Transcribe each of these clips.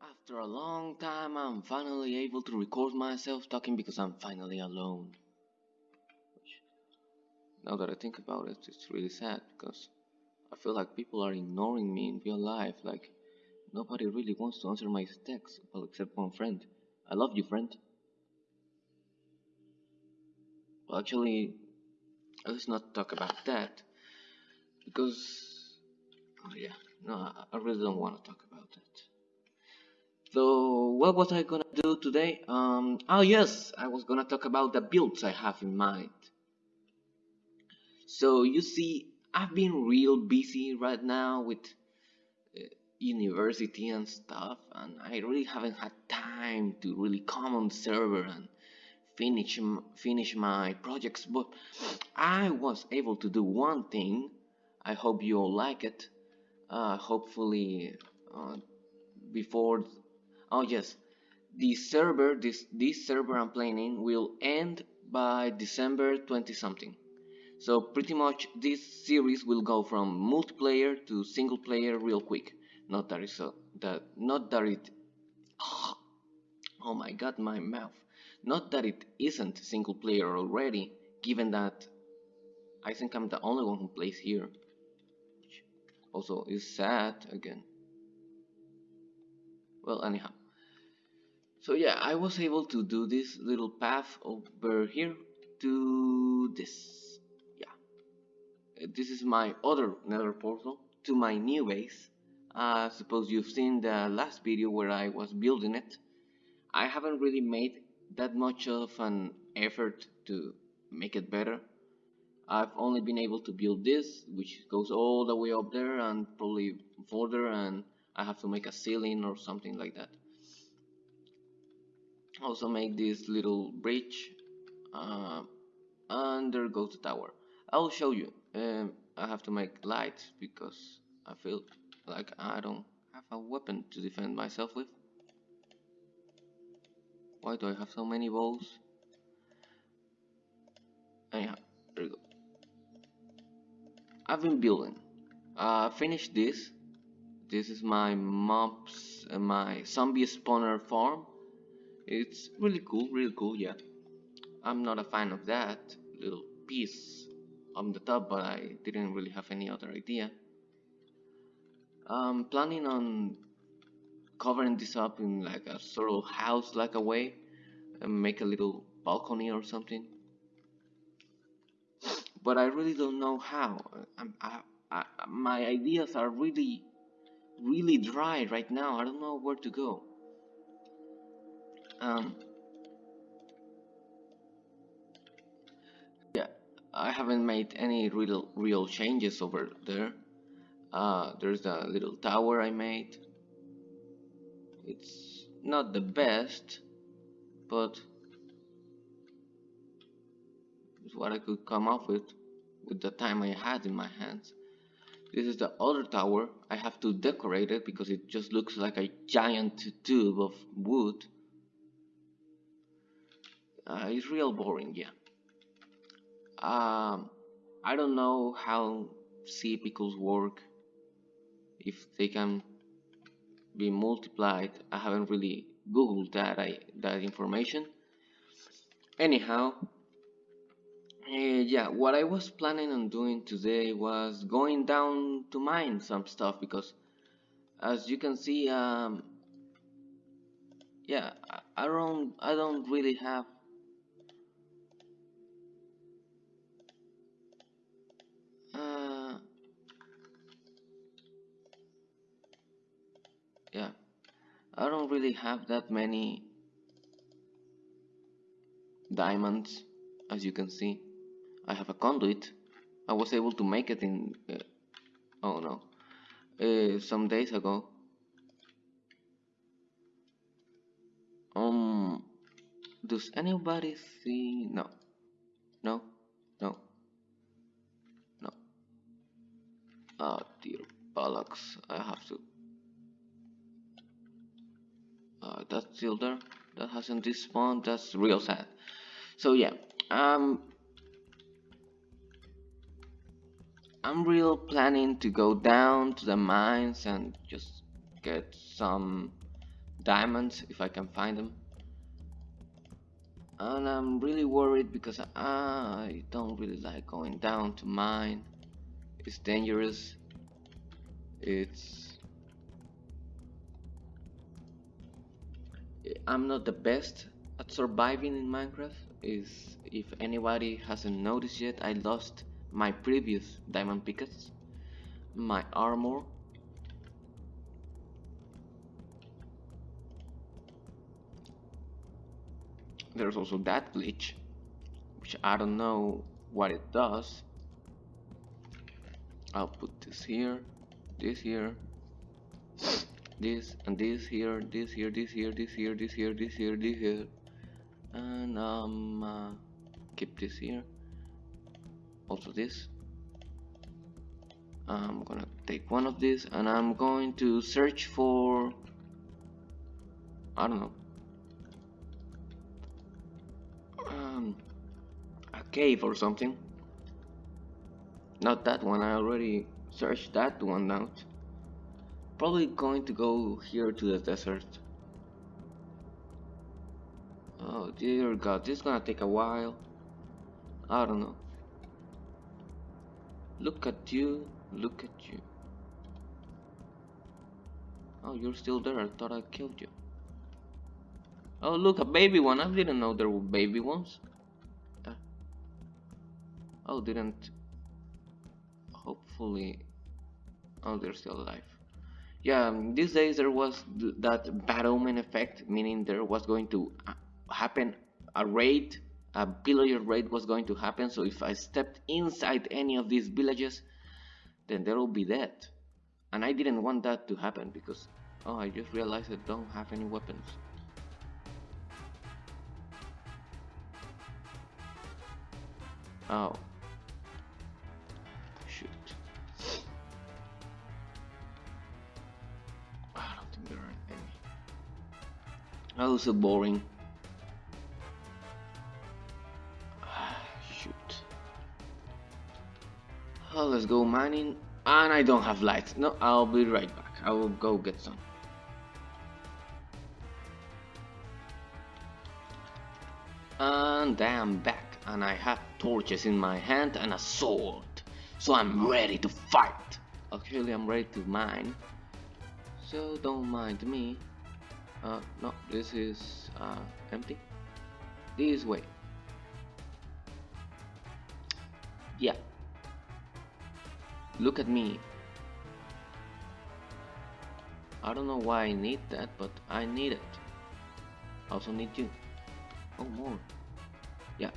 After a long time, I'm finally able to record myself talking because I'm finally alone. Which, now that I think about it, it's really sad because I feel like people are ignoring me in real life. Like, nobody really wants to answer my texts, well, except one friend. I love you, friend. Well, actually, let's not talk about that because, oh yeah, no, I I really don't want to talk. So what was I gonna do today? Um, oh yes, I was gonna talk about the builds I have in mind. So you see, I've been real busy right now with uh, university and stuff, and I really haven't had time to really come on server and finish finish my projects. But I was able to do one thing. I hope you all like it. Uh, hopefully, uh, before Oh yes, the server this this server I'm playing in will end by December 20 something. So pretty much this series will go from multiplayer to single player real quick. Not that it's a, that not that it oh my god my mouth. Not that it isn't single player already, given that I think I'm the only one who plays here. Also is sad again. Well anyhow. So yeah, I was able to do this little path over here to this. Yeah, Uh, this is my other nether portal to my new base. I suppose you've seen the last video where I was building it. I haven't really made that much of an effort to make it better. I've only been able to build this, which goes all the way up there and probably further, and I have to make a ceiling or something like that also make this little bridge uh, and there goes the tower. I'll show you. Um, I have to make lights because I feel like I don't have a weapon to defend myself with. Why do I have so many bows anyhow there we go. I've been building. Uh, finished this. This is my mobs uh, my zombie spawner farm it's really cool, really cool, yeah. I'm not a fan of that little piece on the top, but I didn't really have any other idea. I'm planning on covering this up in like a sort of house like a way and make a little balcony or something. But I really don't know how. I'm, I, I, my ideas are really, really dry right now. I don't know where to go. Um, yeah, I haven't made any real real changes over there. Uh, there's a little tower I made. It's not the best, but it's what I could come up with with the time I had in my hands. This is the other tower. I have to decorate it because it just looks like a giant tube of wood. Uh, it's real boring, yeah. Um, I don't know how sea pickles work, if they can be multiplied. I haven't really googled that I, that information. Anyhow, uh, yeah, what I was planning on doing today was going down to mine some stuff because, as you can see, um, yeah, I, I don't I don't really have Uh, yeah, I don't really have that many diamonds, as you can see. I have a conduit. I was able to make it in, uh, oh no, uh, some days ago. Um, does anybody see? No, no, no. Oh dear I have to... Uh, that's still there? That hasn't despawned? That's real sad. So yeah, um... I'm real planning to go down to the mines and just get some diamonds if I can find them and I'm really worried because I don't really like going down to mine it's dangerous it's eh, I'm not the best at surviving in Minecraft. Is if anybody hasn't noticed yet I lost my previous diamond pickaxe my armor. There's also that glitch which I don't know what it does. I'll put this here this here this and this here this here this here this here this here this here this here and um uh, keep this here also this. I'm gonna take one of these and I'm going to search for I don't know. Um, a cave or something. Not that one I already searched that one out. Probably going to go here to the desert. Oh dear god this is gonna take a while. I don't know. Look at you look at you. Oh you're still there. I thought I killed you. Oh look a baby one. I didn't know there were baby ones. Uh, oh didn't. Hopefully oh they're still alive yeah um, these days there was th that bad effect meaning there was going to uh, happen a raid a villager raid was going to happen. So if I stepped inside any of these villages then there will be dead and I didn't want that to happen because oh I just realized I don't have any weapons. Oh Oh, so boring. Ah, shoot. Oh, let's go mining. And I don't have lights. No, I'll be right back. I will go get some. And I'm back. And I have torches in my hand and a sword. So I'm ready to fight. Actually, I'm ready to mine. So don't mind me uh, no this is uh, empty? This way. Yeah. Look at me. I don't know why I need that but I need it. Also need you. Oh more. Yeah.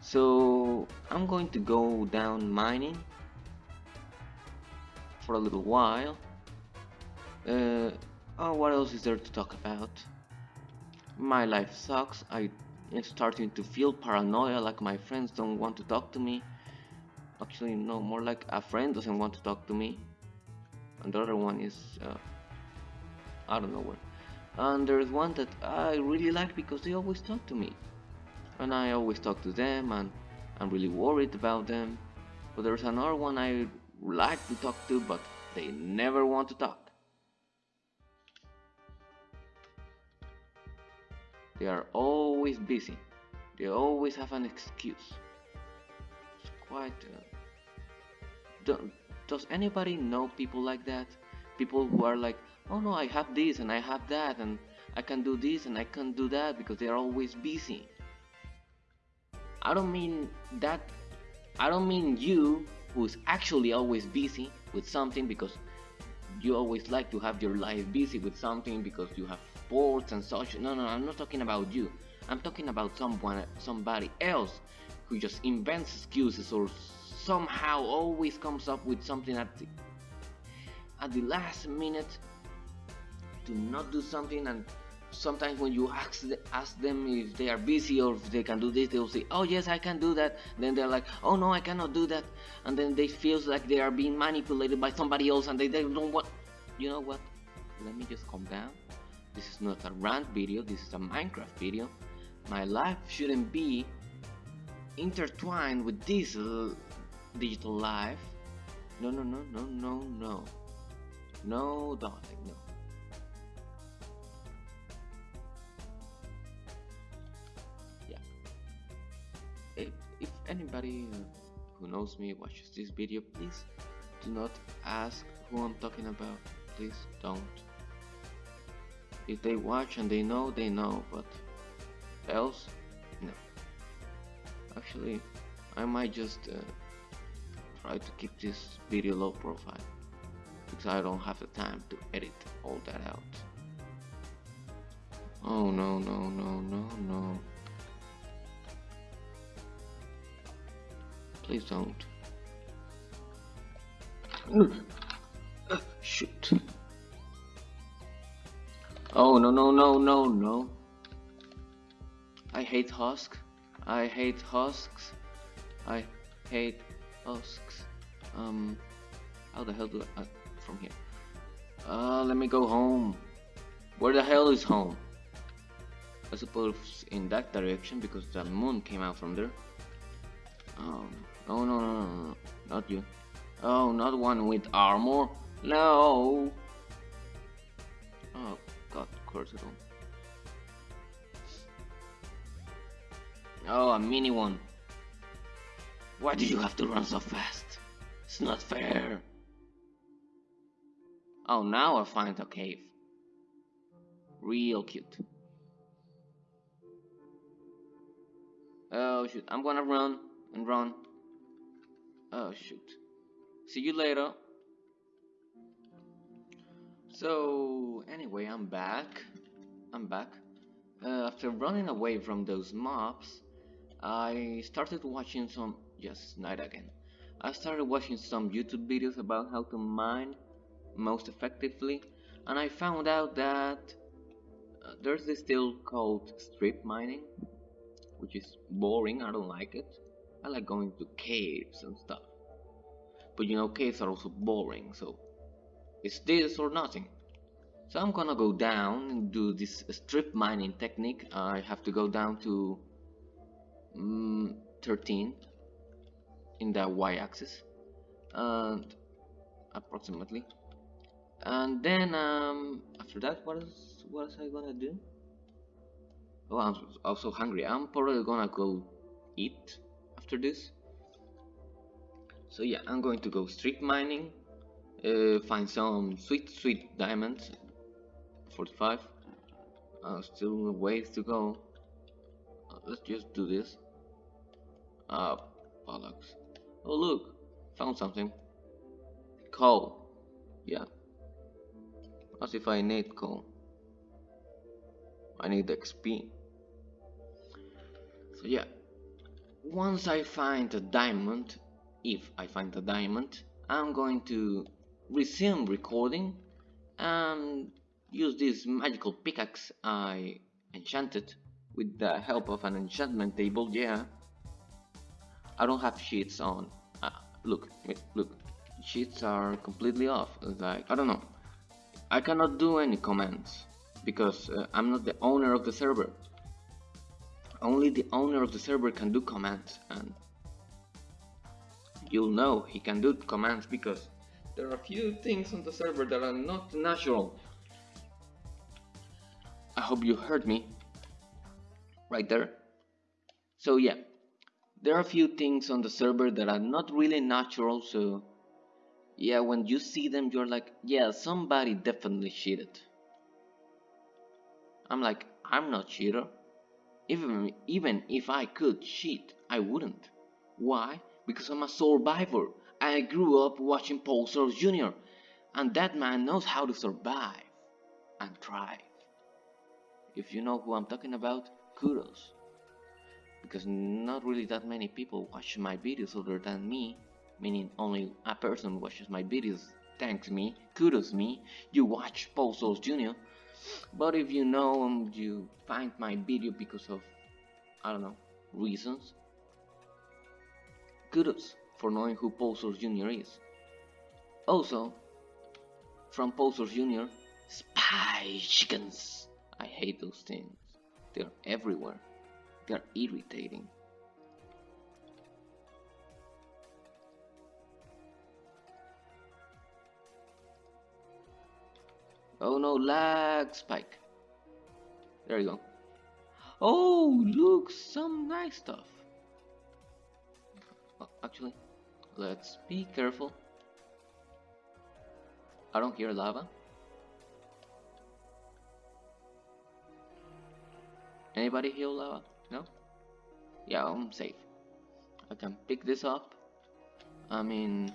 So I'm going to go down mining for a little while. Uh, Oh, what else is there to talk about? My life sucks. I am starting to feel paranoia like my friends don't want to talk to me. Actually, no, more like a friend doesn't want to talk to me. And the other one is, uh, I don't know where. And there's one that I really like because they always talk to me. And I always talk to them and I'm really worried about them. But there's another one I like to talk to but they never want to talk. They are always busy. They always have an excuse. It's quite. Uh, do, does anybody know people like that? People who are like, oh no, I have this and I have that and I can do this and I can't do that because they are always busy. I don't mean that. I don't mean you who's actually always busy with something because you always like to have your life busy with something because you have sports and such. No, no, I'm not talking about you. I'm talking about someone, somebody else who just invents excuses or somehow always comes up with something at the, at the last minute to not do something. And sometimes when you ask, ask them if they are busy or if they can do this they'll say oh yes I can do that. Then they're like oh no I cannot do that. And then they feel like they are being manipulated by somebody else and they, they don't want you know what? Let me just calm down this is not a rant video, this is a Minecraft video. My life shouldn't be intertwined with this uh, digital life. No, no, no, no, no, no. No, darling, no. Yeah. If, if anybody uh, who knows me watches this video, please do not ask who I'm talking about. Please don't. If they watch and they know, they know, but else, no. Actually, I might just uh, try to keep this video low profile because I don't have the time to edit all that out. Oh no, no, no, no, no. Please don't. Shoot. Oh no no no no no. I hate husks. I hate husks. I hate husks. Um, how the hell do I uh, from here? Uh, let me go home. Where the hell is home? I suppose in that direction because the moon came out from there. Um, oh no no no no, not you. Oh, not one with armor. No. Oh don't. Oh, a mini one. Why do you have to run so fast? It's not fair. Oh, now I find a cave. Real cute. Oh shoot, I'm gonna run and run. Oh shoot. See you later. So, anyway, I'm back. I'm back. Uh, after running away from those mobs, I started watching some. Yes, night again. I started watching some YouTube videos about how to mine most effectively, and I found out that uh, there's this skill called strip mining, which is boring. I don't like it. I like going to caves and stuff. But you know, caves are also boring, so it's this or nothing. So I'm gonna go down and do this strip mining technique. I have to go down to mm, 13 in the y-axis and approximately. And then um, after that what is what is I gonna do? Oh I'm also hungry. I'm probably gonna go eat after this. So yeah I'm going to go strip mining uh, find some sweet sweet diamonds 45 uh, still ways to go uh, let's just do this Ah, bollocks. Oh look, found something. Coal. Yeah. As if I need coal. I need XP. So yeah. Once I find a diamond, if I find a diamond, I'm going to resume recording and use this magical pickaxe I enchanted with the help of an enchantment table, yeah. I don't have cheats on. Uh, look, look, cheats are completely off. Like I don't know. I cannot do any commands because uh, I'm not the owner of the server. Only the owner of the server can do commands, and you'll know he can do commands because there are a few things on the server that are not natural. I hope you heard me. Right there. So yeah, there are a few things on the server that are not really natural so yeah when you see them you're like yeah somebody definitely cheated. I'm like I'm not cheater. Even even if I could cheat I wouldn't. Why? Because I'm a survivor I grew up watching Paul Soares Jr. and that man knows how to survive and thrive. If you know who I'm talking about kudos. Because not really that many people watch my videos other than me meaning only a person watches my videos. Thanks me. Kudos me. You watch Paul Soares Jr but if you know and you find my video because of I don't know reasons. Kudos for knowing who Paul Soares Jr is also from Paul Soares Jr spy chickens I hate those things they're everywhere they're irritating. Oh no, lag spike. There you go. Oh, look, some nice stuff. Oh, actually, let's be careful. I don't hear lava. Anybody hear lava? No? Yeah, I'm safe. I can pick this up. I'm in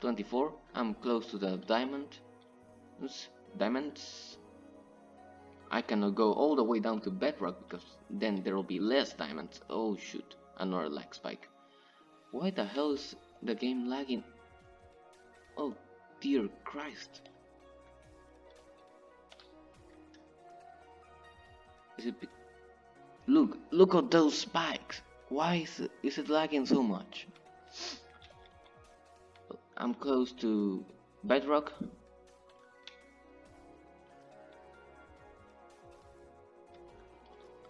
24. I'm close to the diamond. Diamonds. I cannot go all the way down to bedrock because then there will be less diamonds. Oh shoot, another lag spike. Why the hell is the game lagging? Oh dear Christ. Is it Look, look at those spikes. Why is it, is it lagging so much? I'm close to bedrock.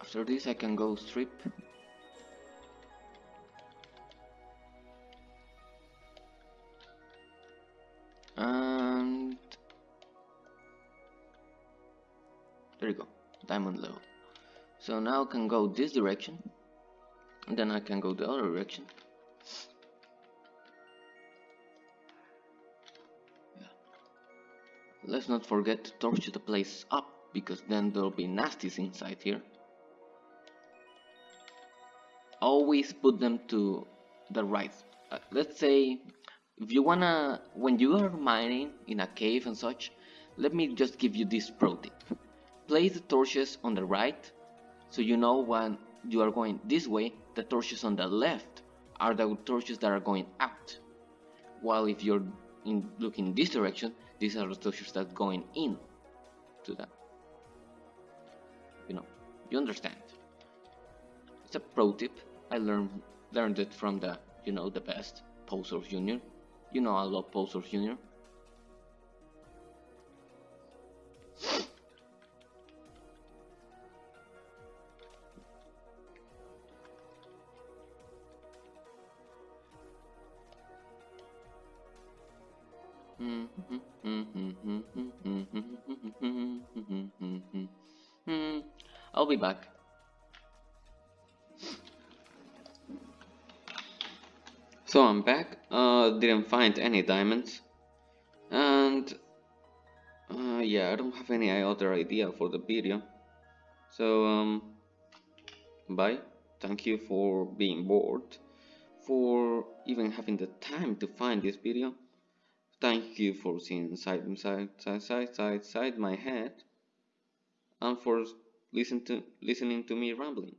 After this I can go strip. There you go, diamond level. So now I can go this direction and then I can go the other direction. Yeah. Let's not forget to torch the place up because then there'll be nasties inside here. Always put them to the right. Uh, let's say if you wanna when you are mining in a cave and such let me just give you this pro tip place the torches on the right so you know when you are going this way the torches on the left are the torches that are going out. While if you're in looking this direction these are the torches that are going in to that. You know you understand. It's a pro tip. I learned learned it from the you know the best Poser Junior you know I love Poser Junior I'll be back. So I'm back, uh, didn't find any diamonds, and uh, yeah, I don't have any other idea for the video, so um, bye, thank you for being bored, for even having the time to find this video, thank you for seeing side side side side side side my head, and for listen to listening to me rambling.